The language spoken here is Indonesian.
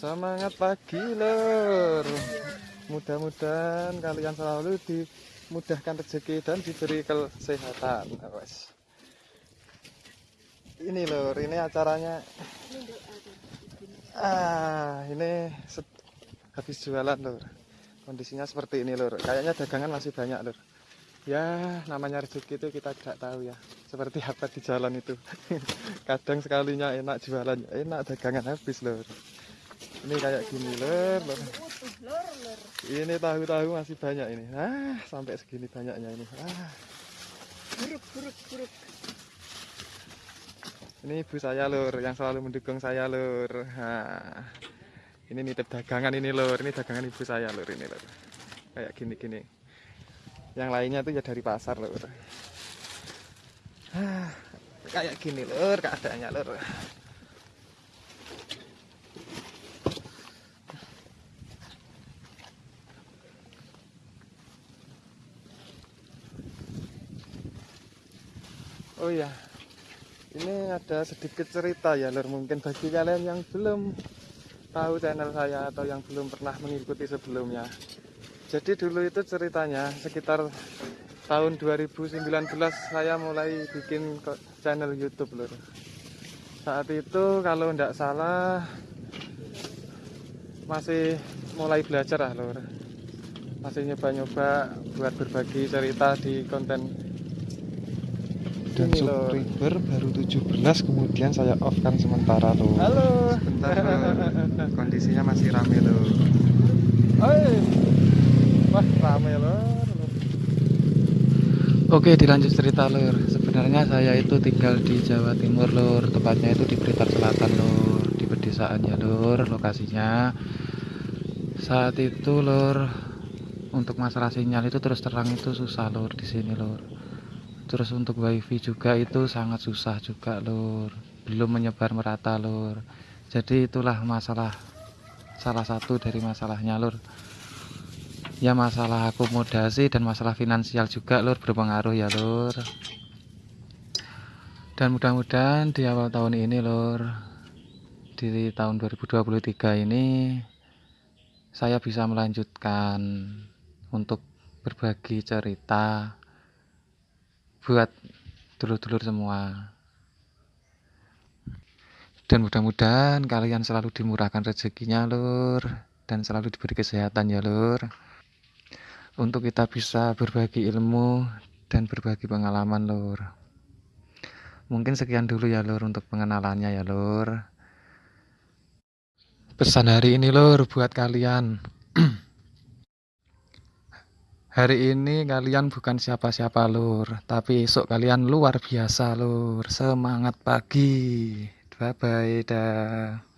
Semangat pagi lur. Mudah-mudahan kalian selalu dimudahkan rezeki dan diberi kesehatan. Wes. Ini lur, ini acaranya. Ah, ini habis jualan lur. Kondisinya seperti ini lur. Kayaknya dagangan masih banyak lur. Ya, namanya rezeki itu kita tidak tahu ya. Seperti apa di jalan itu. Kadang sekalinya enak jualan, enak dagangan habis lur. Ini kayak gini lur. Ini tahu-tahu masih banyak ini. Ah, sampai segini banyaknya ini. Ah. buruk buruk buruk Ini ibu saya lur, yang selalu mendukung saya lur. Nah, ini nitip dagangan ini lur, ini dagangan ibu saya lur ini lur. Kayak gini-gini. Yang lainnya tuh ya dari pasar lur. Ah, kayak gini lur keadaannya lur. Oh iya, ini ada sedikit cerita ya lur mungkin bagi kalian yang belum tahu channel saya atau yang belum pernah mengikuti sebelumnya jadi dulu itu ceritanya sekitar tahun 2019 saya mulai bikin channel YouTube lur. Saat itu kalau tidak salah masih mulai belajar lah lur. Masih nyoba-nyoba buat berbagi cerita di konten dan Ini subscriber baru 17 kemudian saya off kan sementara tuh halo. Bentar, Lur. kondisinya masih rame loh Oi. Oke dilanjut cerita lur. Sebenarnya saya itu tinggal di Jawa Timur lur. Tepatnya itu di Blitar Selatan lur. Di pedesaan ya lur lokasinya. Saat itu lur Untuk masalah sinyal itu terus terang itu susah lur di sini lur. Terus untuk wifi juga itu sangat susah juga lur. Belum menyebar merata lur. Jadi itulah masalah Salah satu dari masalahnya lur ya masalah akomodasi dan masalah finansial juga lur berpengaruh ya lur. Dan mudah-mudahan di awal tahun ini lur di tahun 2023 ini saya bisa melanjutkan untuk berbagi cerita buat dulur-dulur semua. Dan mudah-mudahan kalian selalu dimurahkan rezekinya lur dan selalu diberi kesehatan ya lur untuk kita bisa berbagi ilmu dan berbagi pengalaman lur. Mungkin sekian dulu ya lur untuk pengenalannya ya lur. Pesan hari ini lur buat kalian. Hari ini kalian bukan siapa-siapa lur tapi esok kalian luar biasa lur. Semangat pagi. Bye bye dah